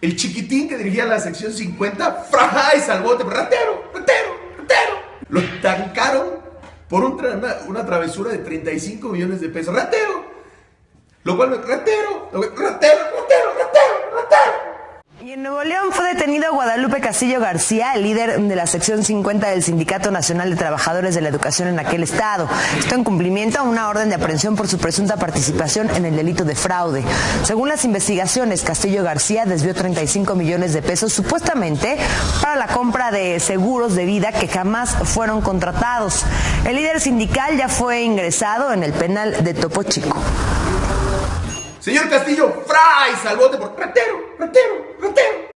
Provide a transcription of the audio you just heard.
El chiquitín que dirigía la sección 50, frajáis al bote, ratero, ratero, ratero. Lo tancaron por una, una, travesura de 35 millones de pesos. Ratero. Lo cual, ratero, ratero, Detenido Guadalupe Castillo García, el líder de la sección 50 del Sindicato Nacional de Trabajadores de la Educación en aquel estado. Esto en cumplimiento a una orden de aprehensión por su presunta participación en el delito de fraude. Según las investigaciones, Castillo García desvió 35 millones de pesos supuestamente para la compra de seguros de vida que jamás fueron contratados. El líder sindical ya fue ingresado en el penal de Topo Chico. Señor Castillo, fray, salvote por ratero, ratero, ratero.